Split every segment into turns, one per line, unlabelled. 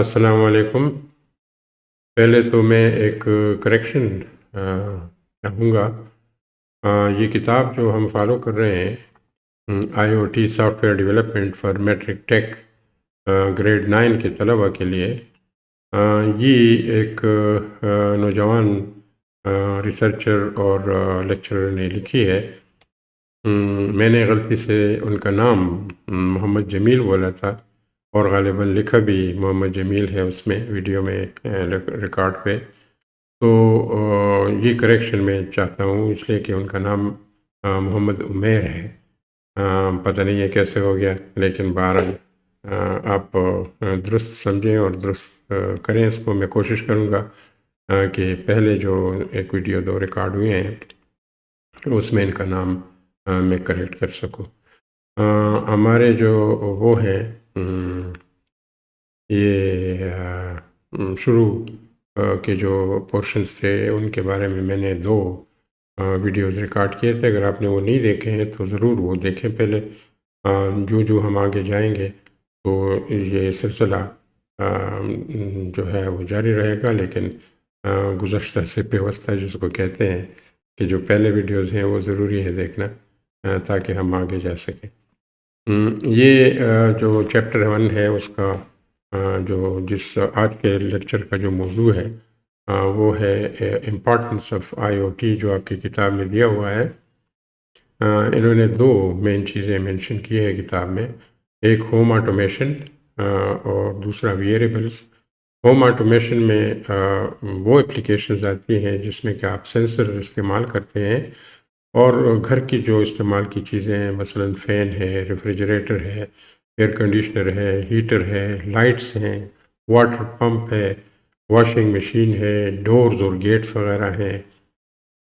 السلام علیکم۔ پہلے تو میں ایک کریکشن چاہوں گا۔ یہ کتاب جو ہم فالو کر رہے ہیں I O T software development for matric tech grade nine کے طلبہ کے لیے۔ یہ ایک نوجوان ریسرچر اور لیکچرر نے لکھی ہے۔ میں نے غلطی سے ان کا نام محمد جمیل بولا تھا۔ اور غالباً لکھا بھی محمد جمیل ہے اس میں، ویڈیو میں ریکارڈ پہ۔ تو یہ کریکشن میں چاہتا ہوں، اس لیے کہ ان کا نام محمد عمیر ہے۔ پتہ نہیں یہ کیسے ہو گیا، لیکن بہر آپ درست سمجھیں اور درست کریں۔ اس کو میں کوشش کروں گا کہ پہلے جو ایک ویڈیو دو ریکارڈ ہوئے ہیں، اس میں ان کا نام میں کریکٹ کر سکوں۔ ہمارے جو وہ ہیں یہ شروع کے جو پورشنز تھے ان کے بارے میں میں نے دو ویڈیوز ریکارڈ کیے تھے اگر آپ نے وہ نہیں دیکھے ہیں تو ضرور وہ دیکھیں پہلے جو جو ہم آگے جائیں گے تو یہ سلسلہ جو ہے وہ جاری رہے گا لیکن گزشتہ سے پیوستہ جس کو کہتے ہیں کہ جو پہلے ویڈیوز ہیں وہ ضروری ہے دیکھنا تاکہ ہم آگے جا سکیں یہ جو چیپٹر ون ہے، اس کا جو جس، آج کے لیکچر کا جو موضوع ہے وہ ہے importance of I O T جو آپ کی کتاب میں دیا ہوا ہے۔ انہوں نے دو مین چیزیں مینشن کی ہے کتاب میں۔ ایک ہوم آٹومیشن اور دوسرا ویئریبلس ہوم آٹومیشن میں وہ اپلیکیشنز آتی ہیں جس میں کہ آپ سینسر استعمال کرتے ہیں۔ اور گھر کی جو استعمال کی چیزیں ہیں، مثلا فین ہے، ریفریجریٹر ہے، ایئر کنڈیشنر ہے، ہیٹر ہے، لائٹس ہیں، واٹر پمپ ہے، واشنگ مشین ہے، ڈورز اور گیٹس وغیرہ ہیں،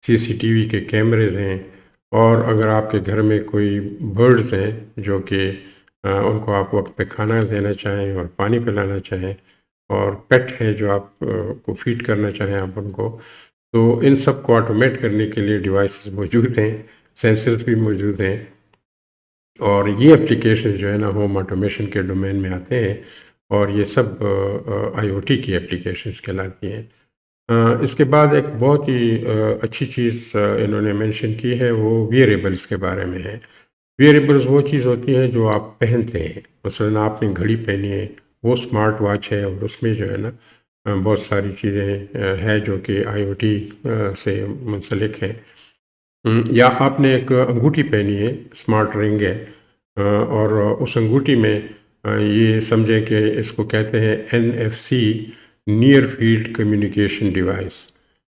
سی سی ٹی وی کے کیمرز ہیں، اور اگر آپ کے گھر میں کوئی برڈز ہیں جو کہ ان کو آپ وقت پہ کھانا دینا چاہیں اور پانی پلانا چاہیں اور پیٹ ہے جو آپ کو فیڈ کرنا چاہیں آپ ان کو تو ان سب کو آٹومیٹ کرنے کے لیے ڈیوائسز موجود ہیں سینسرز بھی موجود ہیں اور یہ اپلیکیشن جو ہے نا ہوم آٹومیشن کے ڈومین میں آتے ہیں اور یہ سب آئی او ٹی کی اپلیکیشنز کہلاتی ہیں۔ اس کے بعد ایک بہت ہی اچھی چیز انہوں نے مینشن کی ہے، وہ ویئریبلس کے بارے میں ہے۔ ویئریبلس وہ چیز ہوتی ہے جو آپ پہنتے ہیں۔ مثلاً آپ نے گھڑی پہنی ہے، وہ اسمارٹ واچ ہے اور اس میں جو ہے نا بہت ساری چیزیں ہیں جو کہ آئی او ٹی سے منسلک ہیں۔ یا آپ نے ایک انگوٹھی پہنی ہے اسمارٹ رنگ ہے۔ اور اس انگوٹھی میں یہ سمجھیں کہ اس کو کہتے ہیں N F C near field communication device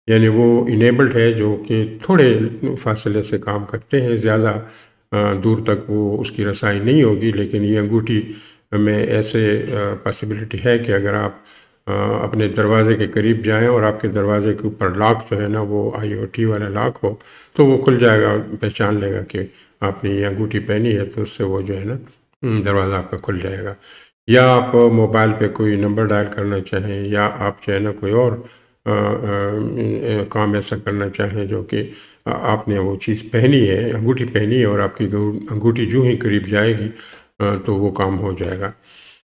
یعنی وہ انیبلڈ ہے، جو کہ تھوڑے فاصلے سے کام کرتے ہیں، زیادہ دور تک وہ اس کی رسائی نہیں ہوگی۔ لیکن یہ انگوٹھی میں ایسے پاسبلٹی ہے کہ اگر آپ اپنے دروازے کے قریب جائیں اور آپ کے دروازے کے اوپر لاک جو ہے نا وہ آئی او ٹی والا لاک ہو، تو وہ کھل جائے گا پہچان لے گا کہ آپ نے یہ انگوٹھی پہنی ہے، تو اس سے وہ جو ہے نا دروازہ آپ کا کھل جائے گا۔ یا آپ موبائل پہ کوئی نمبر ڈائل کرنا چاہیں، یا آپ جو ہے نا کوئی اور کام ایسا کرنا چاہیں جو کہ آپ نے وہ چیز پہنی ہے، انگوٹھی پہنی ہے اور آپ کی انگوٹھی جو ہی قریب جائے گی تو وہ کام ہو جائے گا۔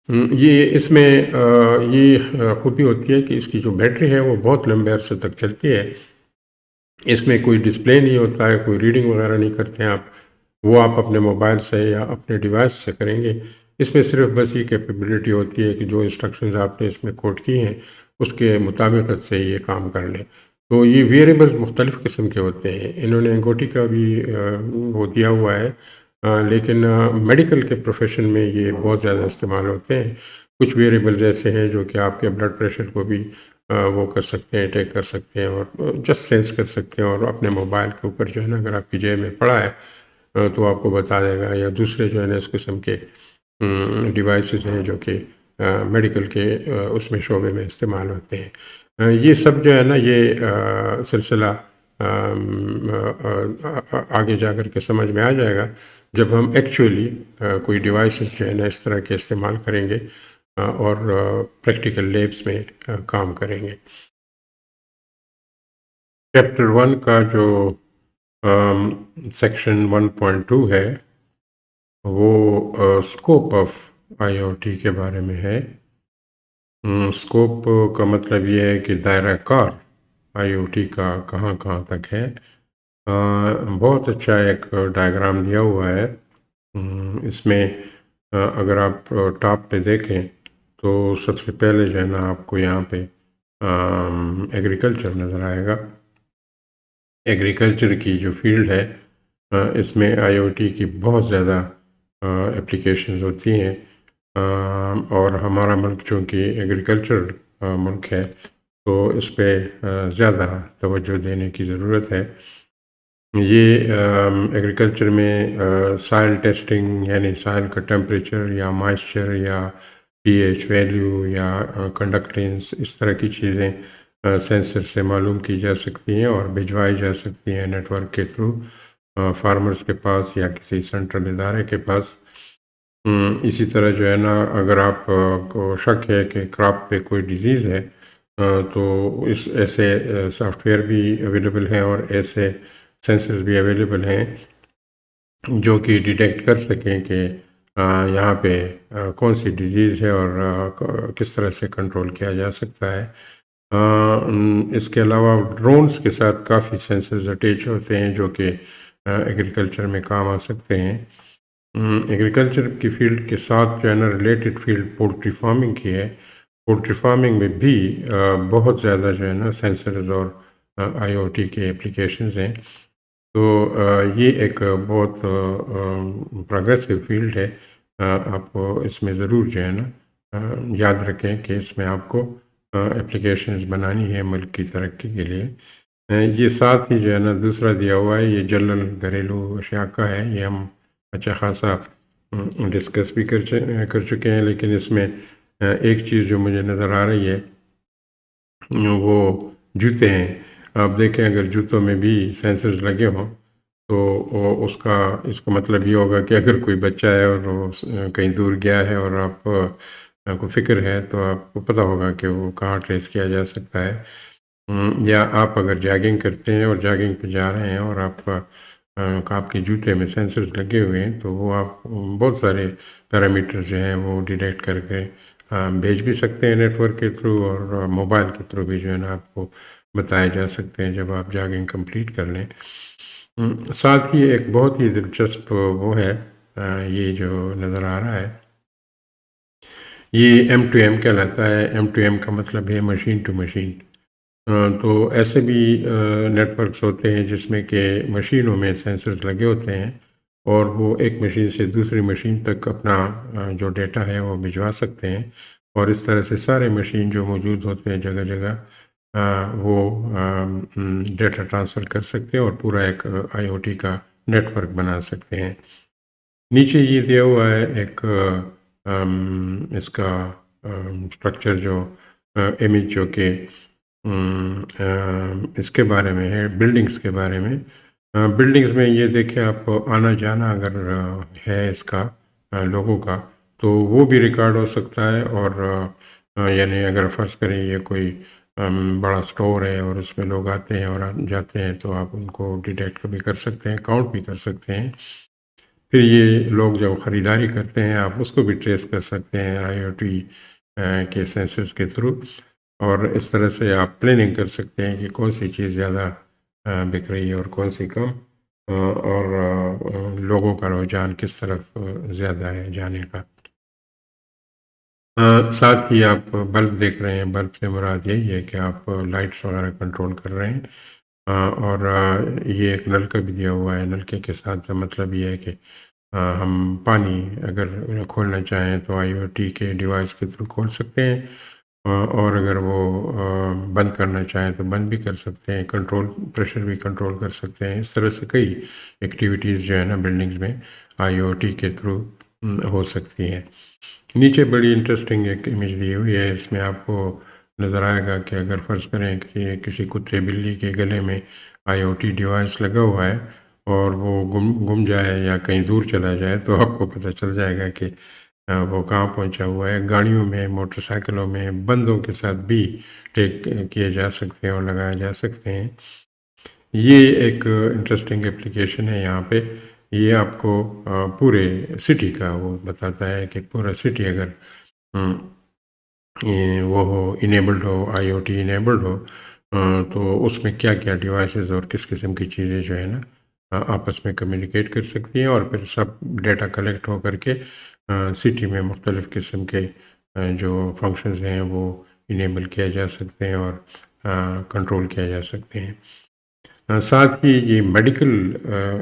یہ اس میں یہ خوبی ہوتی ہے کہ اس کی جو بیٹری ہے وہ بہت لمبے عرصے تک چلتی ہے۔ اس میں کوئی ڈسپلے نہیں ہوتا ہے، کوئی ریڈنگ وغیرہ نہیں کرتے ہیں آپ۔ وہ آپ اپنے موبائل سے یا اپنے ڈیوائس سے کریں گے۔ اس میں صرف بس یہ کیپیبلٹی ہوتی ہے کہ جو انسٹرکشنز آپ نے اس میں کوڈ کی ہیں، اس کے مطابقت سے یہ کام کر لیں۔ تو یہ ویریبلز مختلف قسم کے ہوتے ہیں۔ انہوں نے انگوٹی کا بھی وہ دیا ہوا ہے۔ لیکن میڈیکل کے پروفیشن میں یہ بہت زیادہ استعمال ہوتے ہیں۔ کچھ ویریبل ایسے ہیں جو کہ آپ کے بلڈ پریشر کو بھی وہ کر سکتے ہیں ٹیک کر سکتے ہیں اور جسٹ سینس کر سکتے ہیں اور اپنے موبائل کے اوپر جو ہے نا، اگر آپ کی جیب میں پڑا ہے تو آپ کو بتا دے گا۔ یا دوسرے جو ہے نا، اس قسم کے ڈیوائسز ہیں جو کہ میڈیکل کے اس میں شعبے میں استعمال ہوتے ہیں۔ یہ سب جو ہے نا، یہ سلسلہ آگے جا کر کے سمجھ میں آ جائے گا۔ جب ہم ایکچولی کوئی ڈیوائسز جو ہے نا اس طرح کے استعمال کریں گے اور پریکٹیکل لیبس میں کام کریں گے۔ چیپٹر ون کا جو سیکشن ون پوائنٹ ٹو ہے، وہ scope of I O T کے بارے میں ہے۔ اسکوپ کا مطلب یہ ہے کہ دائرہ کار آئی او ٹی کا کہاں کہاں تک ہے۔ بہت اچھا ایک ڈائیگرام دیا ہوا ہے۔ اس میں اگر آپ ٹاپ پہ دیکھیں تو سب سے پہلے جو ہے نا آپ کو یہاں پہ ایگریکلچر نظر آئے گا۔ ایگریکلچر کی جو فیلڈ ہے اس میں آئی او ٹی کی بہت زیادہ اپلیکیشنز ہوتی ہیں۔ اور ہمارا ملک چونکہ ایگریکلچر ملک ہے تو اس پہ زیادہ توجہ دینے کی ضرورت ہے۔ یہ ایگریکلچر میں سائل ٹیسٹنگ یعنی سائل کا ٹیمپریچر یا مائسچر یا پی ایچ ویلیو یا کنڈکٹینس اس طرح کی چیزیں سینسر سے معلوم کی جا سکتی ہیں اور بھجوائی جا سکتی ہیں نیٹ ورک کے تھرو فارمرز کے پاس یا کسی سینٹرل ادارے کے پاس۔ اسی طرح جو ہے نا، اگر آپ کو شک ہے کہ کراپ پہ کوئی ڈیزیز ہے تو اس ایسے سافٹ ویئر بھی اویلیبل ہیں اور ایسے سینسرز بھی اویلیبل ہیں جو کہ ڈیٹیکٹ کر سکیں کہ یہاں پہ کون سی ڈیزیز ہے اور کس طرح سے کنٹرول کیا جا سکتا ہے۔ اس کے علاوہ ڈرونز کے ساتھ کافی سینسرز اٹیچ ہوتے ہیں جو کہ ایگریکلچر میں کام آ سکتے ہیں۔ ایگریکلچر کی فیلڈ کے ساتھ جو ہے نا ریلیٹڈ فیلڈ پولٹری فارمنگ کی ہے۔ پولٹری فارمنگ میں بھی بہت زیادہ جو ہے نا سینسرز اور آئی او ٹی کے اپلیکیشنز ہیں۔ تو یہ ایک بہت پروگریسو فیلڈ ہے۔ آپ کو اس میں ضرور جو ہے نا یاد رکھیں کہ اس میں آپ کو اپلیکیشنز بنانی ہے ملک کی ترقی کے لیے۔ یہ ساتھ ہی جو ہے نا، دوسرا دیا ہوا ہے، یہ جلل گھریلو اشیاء کا ہے۔ یہ ہم اچھا خاصا ڈسکس بھی کر چکے ہیں، لیکن اس میں ایک چیز جو مجھے نظر آ رہی ہے، وہ جوتے ہیں۔ آپ دیکھیں اگر جوتوں میں بھی سینسرز لگے ہوں تو اس کا اس کا مطلب یہ ہوگا کہ اگر کوئی بچہ ہے اور وہ کہیں دور گیا ہے اور آپ کو فکر ہے تو آپ کو پتہ ہوگا کہ وہ کہاں ٹریس کیا جا سکتا ہے۔ یا آپ اگر جاگنگ کرتے ہیں اور جاگنگ پہ جا رہے ہیں اور آپ کا آپ کے جوتے میں سینسرز لگے ہوئے ہیں تو وہ آپ بہت سارے پیرامیٹر جو ہیں وہ ڈیٹیکٹ کر کے بھیج بھی سکتے ہیں نیٹ ورک کے تھرو اور موبائل کے تھرو بھی جو ہے نا آپ کو بتائے جا سکتے ہیں جب آپ جاگنگ کمپلیٹ کر لیں۔ ساتھ ہی ایک بہت ہی دلچسپ وہ ہے یہ جو نظر آ رہا ہے۔ یہ ایم ٹو ایم کہلاتا ہے۔ ایم ٹو ایم کا مطلب ہے مشین ٹو مشین تو ایسے بھی نیٹ ورکس ہوتے ہیں جس میں کہ مشینوں میں سینسرز لگے ہوتے ہیں اور وہ ایک مشین سے دوسری مشین تک اپنا جو ڈیٹا ہے وہ بھجوا سکتے ہیں۔ اور اس طرح سے سارے مشین جو موجود ہوتے ہیں جگہ جگہ وہ ڈیٹا ٹرانسفر کر سکتے ہیں اور پورا ایک آئی او ٹی کا نیٹ ورک بنا سکتے ہیں۔ نیچے یہ دیا ہوا ہے ایک اس کا اسٹرکچر جو امیج جو کہ اس کے بارے میں ہے بلڈنگس کے بارے میں۔ بلڈنگس میں یہ دیکھیں آپ، آنا جانا اگر ہے اس کا لوگوں کا، تو وہ بھی ریکارڈ ہو سکتا ہے اور یعنی اگر فرض کریں یہ کوئی بڑا سٹور ہے اور اس میں لوگ آتے ہیں اور جاتے ہیں تو آپ ان کو ڈیٹیکٹ بھی کر سکتے ہیں، کاؤنٹ بھی کر سکتے ہیں۔ پھر یہ لوگ جب خریداری کرتے ہیں، آپ اس کو بھی ٹریس کر سکتے ہیں آئی او ٹی کے سینسز کے تھرو۔ اور اس طرح سے آپ پلاننگ کر سکتے ہیں کہ کون سی چیز زیادہ بک رہی ہے اور کون سی کم۔ اور لوگوں کا رجحان کس طرف زیادہ ہے جانے کا۔ ساتھ ہی آپ بلب دیکھ رہے ہیں، بلب سے مراد یہی ہے کہ آپ لائٹس وغیرہ کنٹرول کر رہے ہیں۔ اور یہ ایک نلکا بھی دیا ہوا ہے۔ نلکے کے ساتھ مطلب یہ ہے کہ ہم پانی اگر کھولنا چاہیں تو آئی او ٹی کے ڈیوائس کے تھرو کھول سکتے ہیں۔ اور اگر وہ بند کرنا چاہیں تو بند بھی کر سکتے ہیں کنٹرول پریشر بھی کنٹرول کر سکتے ہیں۔ اس طرح سے کئی ایکٹیویٹیز جو ہے نا بلڈنگز میں آئی او ٹی کے تھرو ہو سکتی ہیں نیچے بڑی انٹرسٹنگ ایک امیج دی ہوئی ہے، اس میں آپ کو نظر آئے گا کہ اگر فرض کریں کہ کسی کتے بلی کے گلے میں آئی او ٹی ڈیوائس لگا ہوا ہے اور وہ گم گم جائے یا کہیں دور چلا جائے تو آپ کو پتہ چل جائے گا کہ وہ کہاں پہنچا ہوا ہے۔ گاڑیوں میں، موٹر سائیکلوں میں، بندوں کے ساتھ بھی ٹیک کیے جا سکتے ہیں اور لگائے جا سکتے ہیں۔ یہ ایک انٹرسٹنگ اپلیکیشن ہے یہاں پہ۔ یہ آپ کو پورے سٹی کا وہ بتاتا ہے کہ پورا سٹی اگر وہ ہو انیبلڈ ہو آئی او ٹی انیبلڈ ہو تو اس میں کیا کیا ڈیوائسز اور کس قسم کی چیزیں جو ہے نا آپس میں کمیونیکیٹ کر سکتی ہیں اور پھر سب ڈیٹا کلیکٹ ہو کر کے سٹی میں مختلف قسم کے جو فنکشنز ہیں وہ انیبل کیا جا سکتے ہیں اور کنٹرول کیا جا سکتے ہیں۔ ساتھ ہی یہ میڈیکل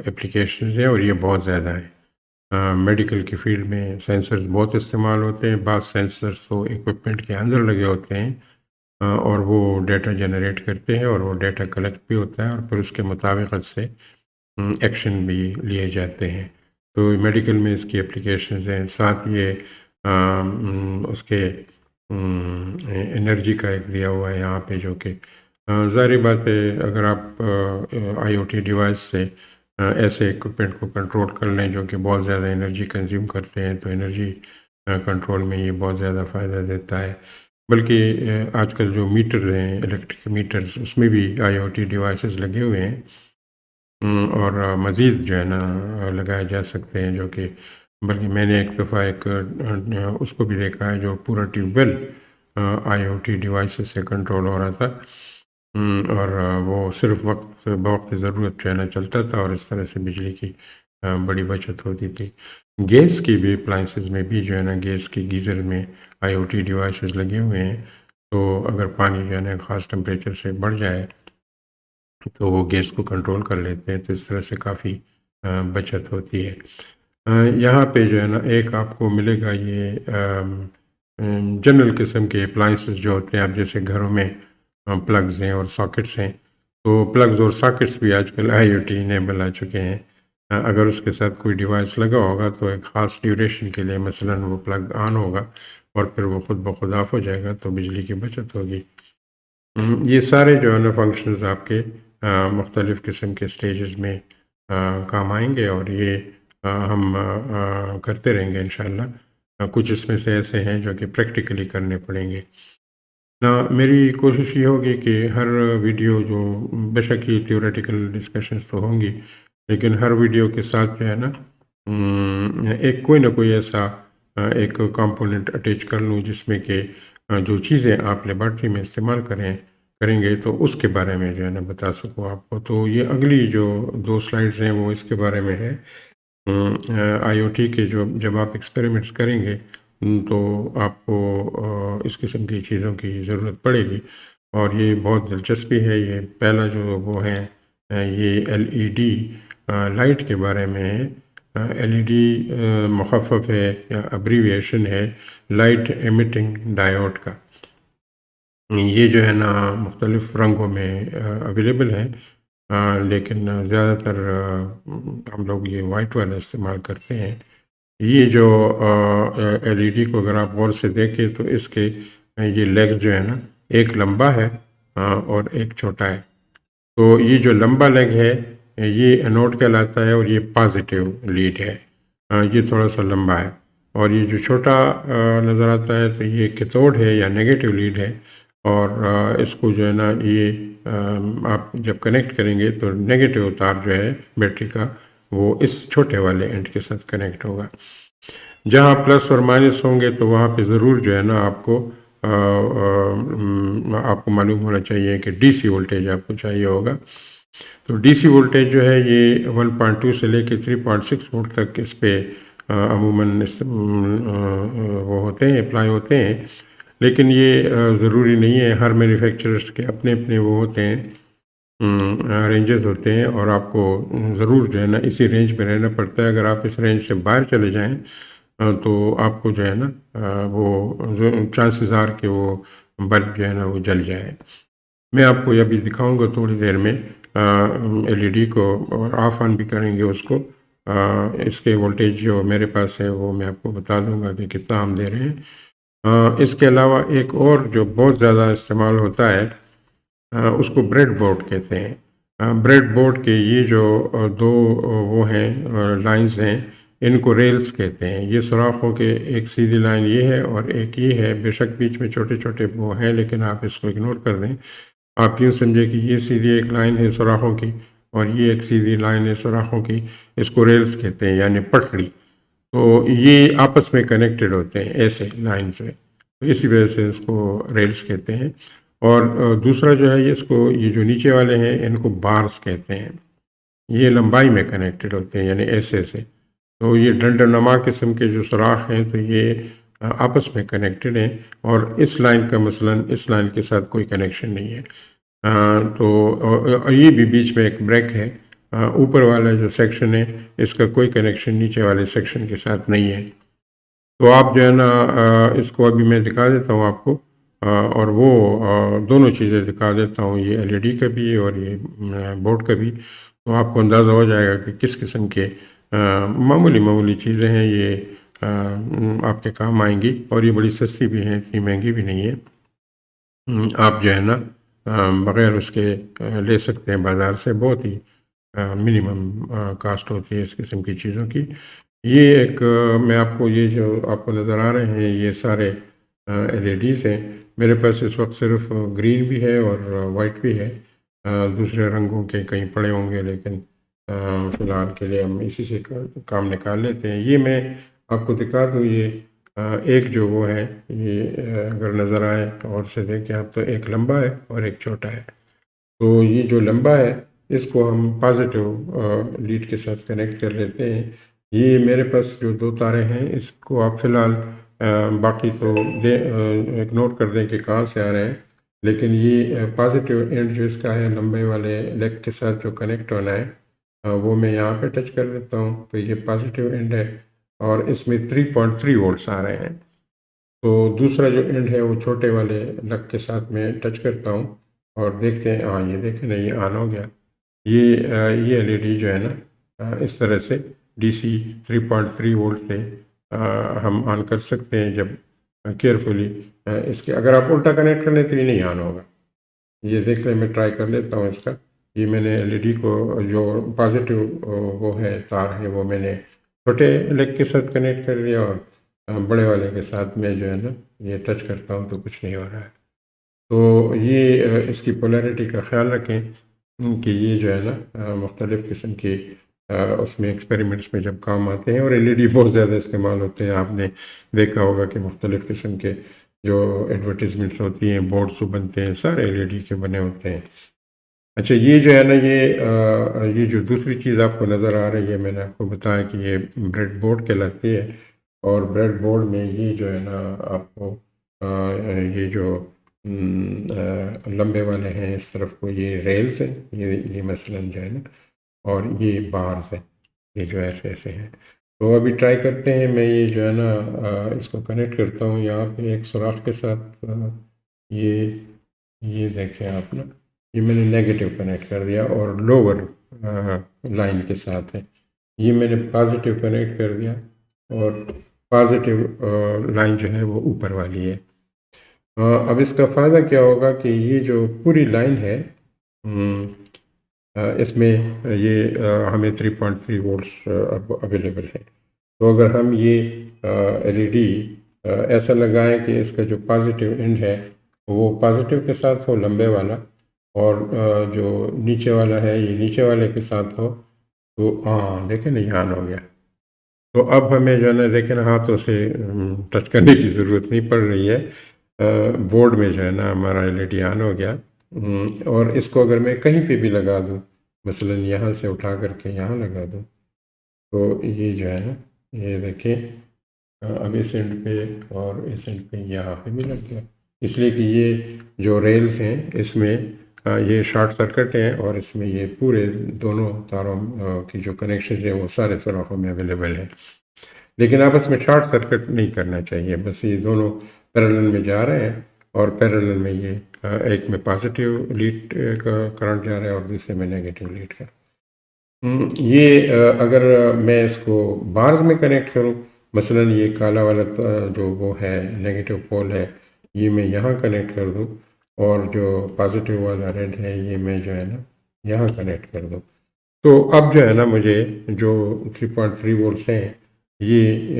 اپلیکیشنز ہیں اور یہ بہت زیادہ ہیں۔ میڈیکل کی فیلڈ میں سینسرز بہت استعمال ہوتے ہیں۔ بعض سینسرز تو اکوپمنٹ کے اندر لگے ہوتے ہیں اور وہ ڈیٹا جنریٹ کرتے ہیں اور وہ ڈیٹا کلیکٹ بھی ہوتا ہے اور پھر اس کے مطابقت سے ایکشن بھی لیے جاتے ہیں۔ تو میڈیکل میں اس کی اپلیکیشنز ہیں۔ ساتھ یہ اس کے انرجی کا ایک دیا ہوا ہے یہاں پہ جو کہ ظاہری بات ہے، اگر آپ آئی او ٹی ڈیوائس سے ایسے اکوپمنٹ کو کنٹرول کر لیں جو کہ بہت زیادہ انرجی کنزیوم کرتے ہیں، تو انرجی کنٹرول میں یہ بہت زیادہ فائدہ دیتا ہے۔ بلکہ آج کل جو میٹرز ہیں الیکٹرک میٹرز اس میں بھی آئی او ٹی ڈیوائسز لگے ہوئے ہیں۔ اور مزید جو ہے نا لگائے جا سکتے ہیں جو کہ، بلکہ میں نے ایک دفعہ ایک اس کو بھی دیکھا ہے جو پورا tube well I O T devices سے کنٹرول ہو رہا تھا۔ اور وہ صرف وقت، بوقت ضرورت جو ہے نا چلتا تھا، اور اس طرح سے بجلی کی بڑی بچت ہوتی تھی۔ گیس کی بھی اپلائنسز میں بھی جو ہے نا، گیس کی گیزر میں آئی او ٹی ڈیوائسز لگے ہوئے ہیں۔ تو اگر پانی جو ہے نا خاص ٹمپریچر سے بڑھ جائے، تو وہ گیس کو کنٹرول کر لیتے ہیں۔ تو اس طرح سے کافی بچت ہوتی ہے۔ یہاں پہ جو ہے نا ایک آپ کو ملے گا یہ جنرل قسم کے اپلائنسز جو ہوتے ہیں۔ اب جیسے گھروں میں ہاں، پلگز ہیں اور ساکٹس ہیں۔ تو پلگز اور ساکٹس بھی آج کل آئی او ٹی انیبل آ چکے ہیں۔ ہاں، اگر اس کے ساتھ کوئی ڈیوائس لگا ہوگا تو ایک خاص ڈیوریشن کے لیے مثلا وہ پلگ آن ہوگا اور پھر وہ خود بخود آف ہو جائے گا تو بجلی کی بچت ہوگی۔ یہ سارے جو ہے نا فنکشنز آپ کے مختلف قسم کے سٹیجز میں کام آئیں گے اور یہ ہم کرتے رہیں گے انشاءاللہ۔ ہاں، کچھ اس میں سے ایسے ہیں جو کہ پریکٹیکلی کرنے پڑیں گے۔ میری کوشش یہ ہوگی کہ ہر ویڈیو جو بے شک ہی تھیوریٹیکل ڈسکشنز تو ہوں گی، لیکن ہر ویڈیو کے ساتھ جو ہے نا ایک کوئی نہ کوئی ایسا ایک کمپوننٹ اٹیچ کر لوں جس میں کہ جو چیزیں آپ لیبارٹری میں استعمال کریں کریں گے تو اس کے بارے میں جو ہے نا بتا سکوں آپ کو۔ تو یہ اگلی جو دو سلائڈز ہیں وہ اس کے بارے میں ہے۔ آئی او ٹی کے جو، جب آپ ایکسپیریمنٹس کریں گے تو آپ کو اس قسم کی چیزوں کی ضرورت پڑے گی۔ اور یہ بہت دلچسپی ہے، یہ پہلا جو وہ ہے یہ ایل ای ڈی لائٹ کے بارے میں ہے۔ ایل ای ڈی مخفف ہے یا ابریویشن ہے لائٹ ایمیٹنگ ڈائیوڈ کا۔ یہ جو ہے نا، مختلف رنگوں میں اویلیبل ہے۔ لیکن زیادہ تر ہم لوگ یہ وائٹ والا استعمال کرتے ہیں۔ یہ جو ایل ای ڈی کو اگر آپ غور سے دیکھیں تو اس کے، یہ لیگز جو ہے نا، ایک لمبا ہے اور ایک چھوٹا ہے۔ تو یہ جو لمبا لیگ ہے، یہ انوٹ کہلاتا ہے اور یہ پازیٹیو لیڈ ہے۔ یہ تھوڑا سا لمبا ہے۔ اور یہ جو چھوٹا نظر آتا ہے تو یہ کتوڑ ہے یا نگیٹو لیڈ ہے۔ اور اس کو جو ہے نا، یہ آپ جب کنیکٹ کریں گے تو نگیٹو تار جو ہے بیٹری کا وہ اس چھوٹے والے اینڈ کے ساتھ کنیکٹ ہوگا۔ جہاں پلس اور مائنس ہوں گے تو وہاں پہ ضرور جو ہے نا آپ کو آپ کو معلوم ہونا چاہیے کہ ڈی سی وولٹیج آپ کو چاہیے ہوگا۔ تو ڈی سی وولٹیج جو ہے یہ ون پوائنٹ ٹو سے لے کے تھری پوائنٹ سکس وولٹ تک اس پہ عموماً وہ ہوتے ہیں اپلائی ہوتے ہیں۔ لیکن یہ ضروری نہیں ہے۔ ہر مینوفیکچررس کے اپنے اپنے وہ ہوتے ہیں۔ رینجز ہوتے ہیں اور آپ کو ضرور جو ہے نا اسی رینج پہ رہنا پڑتا ہے۔ اگر آپ اس رینج سے باہر چلے جائیں تو آپ کو جو ہے نا وہ چانسز آر کہ وہ بلب جو ہے نا وہ جل جائے۔ میں آپ کو یہ بھی دکھاؤں گا تھوڑی دیر میں ایل ای ڈی کو اور آف آن بھی کریں گے اس کو۔ اس کے وولٹیج جو میرے پاس ہے، وہ میں آپ کو بتا دوں گا کہ کتنا ہم دے رہے ہیں۔ اس کے علاوہ ایک اور جو بہت زیادہ استعمال ہوتا ہے اس کو بریڈ بورڈ کہتے ہیں۔ بریڈ بورڈ کے یہ جو دو وہ ہیں لائنز ہیں، ان کو ریلز کہتے ہیں۔ یہ سوراخوں کے ایک سیدھی لائن یہ ہے اور ایک یہ ہے۔ بے شک بیچ میں چھوٹے چھوٹے وہ ہیں، لیکن آپ اس کو اگنور کر دیں۔ آپ یوں سمجھے کہ یہ سیدھی ایک لائن ہے سوراخوں کی اور یہ ایک سیدھی لائن ہے سوراخوں کی، اس کو ریلز کہتے ہیں یعنی پٹڑی تو یہ آپس میں کنیکٹڈ ہوتے ہیں ایسے لائن سے تو اسی وجہ سے اس کو ریلز کہتے ہیں۔ اور دوسرا جو ہے اس کو، یہ جو نیچے والے ہیں، ان کو بارس کہتے ہیں۔ یہ لمبائی میں کنیکٹڈ ہوتے ہیں یعنی ایسے ایسے تو یہ ڈنڈ نما قسم کے جو سوراخ ہیں، تو یہ آپس میں کنیکٹڈ ہیں۔ اور اس لائن کا مثلا، اس لائن کے ساتھ کوئی کنیکشن نہیں ہے۔ تو یہ بھی بیچ میں ایک بریک ہے۔ اوپر والا جو سیکشن ہے، اس کا کوئی کنیکشن نیچے والے سیکشن کے ساتھ نہیں ہے۔ تو آپ جو ہے نا اس کو ابھی میں دکھا دیتا ہوں آپ کو۔ اور وہ دونوں چیزیں دکھا دیتا ہوں، یہ ایل ای ڈی کا بھی اور یہ بورڈ کا بھی، تو آپ کو اندازہ ہو جائے گا کہ کس قسم کے معمولی معمولی چیزیں ہیں یہ آپ کے کام آئیں گی اور یہ بڑی سستی بھی ہیں، اتنی مہنگی بھی نہیں ہے۔ آپ جو ہے نا بغیر اس کے لے سکتے ہیں بازار سے، بہت ہی منیمم کاسٹ ہوتی ہے اس قسم کی چیزوں کی۔ یہ ایک میں آپ کو یہ جو آپ کو نظر آ رہے ہیں، یہ سارے ایل ای ڈیز ہیں۔ میرے پاس اس وقت صرف گرین بھی ہے اور وائٹ بھی ہے۔ دوسرے رنگوں کے کہیں پڑے ہوں گے، لیکن فی الحال کے لیے ہم اسی سے کام نکال لیتے ہیں۔ یہ میں آپ کو دکھا دوں، یہ ایک جو وہ ہے، یہ اگر نظر آئے اور سے دیکھیں آپ تو ایک لمبا ہے اور ایک چھوٹا ہے۔ تو یہ جو لمبا ہے، اس کو ہم پازیٹیو لیڈ کے ساتھ کنیکٹ کر لیتے ہیں۔ یہ میرے پاس جو دو تارے ہیں، اس کو آپ فی الحال باقی تو دے اگنور کر دیں کہ کہاں سے آ رہے ہیں۔ لیکن یہ پازیٹیو اینڈ جو اس کا ہے، لمبے والے لیگ کے ساتھ جو کنیکٹ ہونا ہے وہ میں یہاں پہ ٹچ کر دیتا ہوں۔ تو یہ پازیٹیو اینڈ ہے اور اس میں 3.3 پوائنٹ تھری وولٹس آ رہے ہیں۔ تو دوسرا جو اینڈ ہے، وہ چھوٹے والے لگ کے ساتھ میں ٹچ کرتا ہوں اور دیکھتے ہیں۔ ہاں یہ دیکھیں نا یہ آن ہو گیا۔ یہ یہ ایل ای ڈی جو ہے نا اس طرح سے D C 3.3 point three volt سے ہم آن کر سکتے ہیں جب کیئرفلی۔ اس کے اگر آپ الٹا کنیکٹ کر لیں تو یہ نہیں آن ہوگا۔ یہ دیکھ لیں، میں ٹرائی کر لیتا ہوں اس کا۔ یہ میں نے ایل ای ڈی کو جو پازیٹیو وہ ہے، تار ہے، وہ میں نے چھوٹے لیگ کے ساتھ کنیکٹ کر لیا اور بڑے والے کے ساتھ میں جو ہے نا یہ ٹچ کرتا ہوں تو کچھ نہیں ہو رہا ہے۔ تو یہ اس کی پولیرٹی کا خیال رکھیں کہ یہ جو ہے نا مختلف قسم کی اس میں ایکسپیریمنٹس میں جب کام آتے ہیں اور ایل ای ڈی بہت زیادہ استعمال ہوتے ہیں، آپ نے دیکھا ہوگا کہ مختلف قسم کے جو ایڈورٹیزمنٹس ہوتی ہیں بورڈس بنتے ہیں، سارے ایل ای ڈی کے بنے ہوتے ہیں۔ اچھا یہ جو ہے نا، یہ یہ جو دوسری چیز آپ کو نظر آ رہی ہے، میں نے آپ کو بتایا کہ یہ بریڈ بورڈ کہلاتی ہے۔ اور بریڈ بورڈ میں یہ جو ہے نا، آپ کو یہ جو لمبے والے ہیں، اس طرف کو یہ ریلز ہیں، یہ یہ مثلاً جو ہے نا اور یہ بارز ہیں یہ جو ایسے ایسے ہیں۔ تو ابھی ٹرائی کرتے ہیں، میں یہ جو ہے نا اس کو کنیکٹ کرتا ہوں۔ یہاں پہ ایک سوراخ کے ساتھ یہ یہ دیکھیں آپ نا یہ میں نے نیگیٹو کنیکٹ کر دیا اور لوور لائن کے ساتھ ہے۔ یہ میں نے پازیٹیو کنیکٹ کر دیا اور پازیٹیو لائن جو ہے وہ اوپر والی ہے۔ اب اس کا فائدہ کیا ہوگا کہ یہ جو پوری لائن ہے اس میں یہ ہمیں 3.3 پوائنٹ تھری وولٹس اویلیبل ہے۔ تو اگر ہم یہ ایل ای ڈی ایسا لگائیں کہ اس کا جو پازیٹیو اینڈ ہے، وہ پازیٹیو کے ساتھ ہو، لمبے والا، اور جو نیچے والا ہے، یہ نیچے والے کے ساتھ ہو، تو ہاں دیکھیں نہیں، آن ہو گیا۔ تو اب ہمیں جو ہے نا، دیکھیں ہاتھوں سے ٹچ کرنے کی ضرورت نہیں پڑ رہی ہے۔ بورڈ میں جو ہے نا، ہمارا ایل ای ڈی آن ہو گیا۔ اور اس کو اگر میں کہیں پہ بھی لگا دوں، مثلا یہاں سے اٹھا کر کے یہاں لگا دوں، تو یہ جو ہے نا، یہ دیکھیں اب اس اینڈ پہ اور اس اینڈ پہ یہاں پہ بھی لگ گیا۔ اس لیے کہ یہ جو ریلز ہیں، اس میں یہ شارٹ سرکٹ ہیں اور اس میں یہ پورے دونوں تاروں کی جو کنیکشن ہیں، وہ سارے سوراخوں میں اویلیبل ہیں۔ لیکن آپس میں شارٹ سرکٹ نہیں کرنا چاہیے، بس یہ دونوں پیرلل میں جا رہے ہیں اور پیرلل میں یہ ایک میں پازیٹیو لیڈ کا کرنٹ جا رہا ہے اور دوسرے میں نگیٹیو لیڈ کا۔ یہ اگر میں اس کو بارز میں کنیکٹ کروں، مثلا یہ کالا والا جو وہ ہے نگیٹیو پول ہے، یہ میں یہاں کنیکٹ کر دوں اور جو پازیٹیو والا ریڈ ہے، یہ میں جو ہے نا یہاں کنیکٹ کر دوں۔ تو اب جو ہے نا مجھے جو 3.3 پوائنٹ تھری وولٹس ہیں، یہ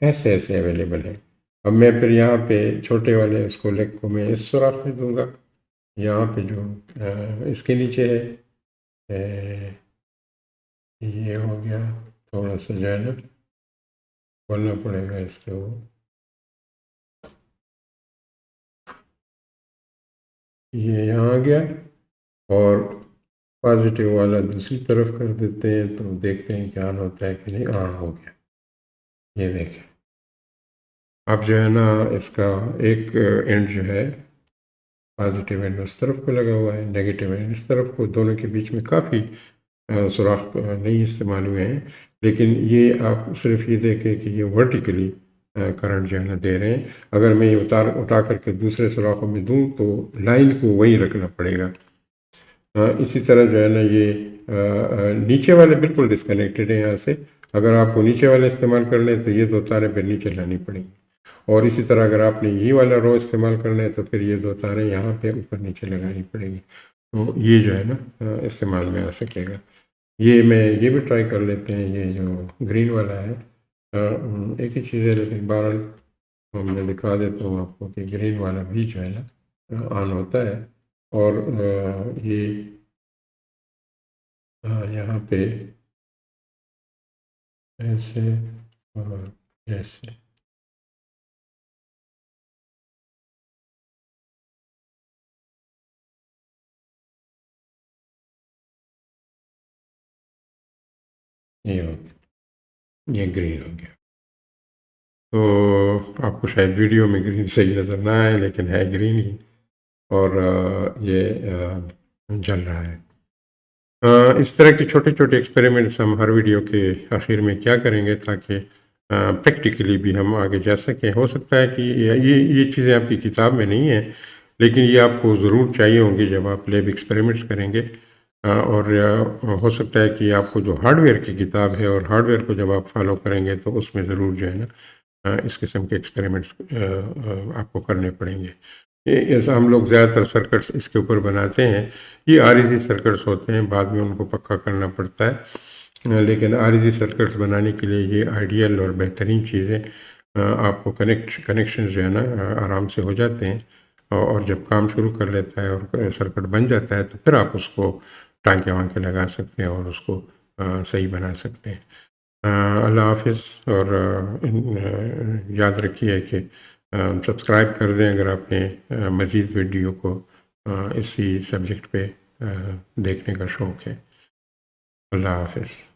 ایسے ایسے اویلیبل ہیں۔ اب میں پھر یہاں پہ چھوٹے والے اس کو لیگ کو میں اس سوراخ میں دوں گا۔ یہاں پہ جو اس کے نیچے ہے یہ ہو گیا تھوڑا سا جو ہے نا کھولنا پڑے گا اس کے وہ یہ یہاں آ گیا اور پازیٹیو والا دوسری طرف کر دیتے ہیں تو دیکھتے ہیں کہ آن ہوتا ہے کہ نہیں آن ہو گیا۔ یہ دیکھیں۔ اب جو ہے نا اس کا ایک اینڈ جو ہے پازیٹیو اینڈ اس طرف کو لگا ہوا ہے نگیٹیو اینڈ اس طرف کو، دونوں کے بیچ میں کافی سوراخ نہیں استعمال ہوئے ہیں۔ لیکن یہ آپ صرف یہ دیکھیں کہ یہ ورٹیکلی کرنٹ جو ہے نا دے رہے ہیں۔ اگر میں یہ اتار، اٹھا کر کے دوسرے سوراخوں میں دوں تو لائن کو وہی رکھنا پڑے گا۔ اسی طرح جو ہے نا یہ نیچے والے بالکل ڈسکنیکٹڈ ہیں یہاں سے۔ اگر آپ کو نیچے والے استعمال کر لیں تو یہ دو تاریں پھر نیچے لانی پڑیں گی اور اسی طرح اگر آپ نے یہ والا رو استعمال کرنا ہے تو پھر یہ دو تاریں یہاں پہ اوپر نیچے لگانی پڑے گی۔ تو یہ جو ہے نا استعمال میں آ سکے گا۔ یہ میں یہ بھی ٹرائی کر لیتے ہیں، یہ جو گرین والا ہے ایک ہی چیز ہے، لیکن بارہ میں دکھا دیتا ہوں آپ کو کہ گرین والا بھی جو ہے نا آن ہوتا ہے۔ اور یہ یہاں پہ ایسے، اور ایسے۔ یہ ہو گیا یہ گرین ہو گیا تو آپ کو شاید ویڈیو میں گرین صحیح نظر نہ آئے لیکن ہے گرین ہی اور یہ جل رہا ہے اس طرح کی چھوٹے چھوٹے ایکسپیریمنٹس ہم ہر ویڈیو کے آخر میں کیا کریں گے تاکہ پریکٹیکلی بھی ہم آگے جا سکیں ہو سکتا ہے کہ یہ یہ چیزیں آپ کی کتاب میں نہیں ہیں لیکن یہ آپ کو ضرور چاہیے ہوں گی جب آپ لیب ایکسپیریمنٹس کریں گے ہاں، اور ہو سکتا ہے کہ آپ کو جو ہارڈ ویئر کی کتاب ہے اور ہارڈ ویئر کو جب آپ فالو کریں گے تو اس میں ضرور جو ہے نا ہاں، اس قسم کے ایکسپیریمنٹس آپ کو کرنے پڑیں گے۔ ایسا ہم لوگ زیادہ تر سرکٹس اس کے اوپر بناتے ہیں۔ یہ آریزی سرکٹس ہوتے ہیں، بعد میں ان کو پکا کرنا پڑتا ہے۔ ہاں، لیکن آریزی سرکٹس بنانے کے لیے یہ آئیڈیل اور بہترین چیزیں آپ کو کنیکٹ کنیکشن جو ہے نا آرام سے ہو جاتے ہیں۔ اور جب کام شروع کر لیتا ہے اور سرکٹ بن جاتا ہے تو پھر آپ اس کو ٹانکے وانکے لگا سکتے ہیں اور اس کو صحیح بنا سکتے ہیں۔ اللہ حافظ۔ اور یاد رکھیے کہ سبسکرائب کر دیں اگر آپ نے مزید ویڈیو کو اسی سبجیکٹ پہ دیکھنے کا شوق ہے۔ اللہ حافظ۔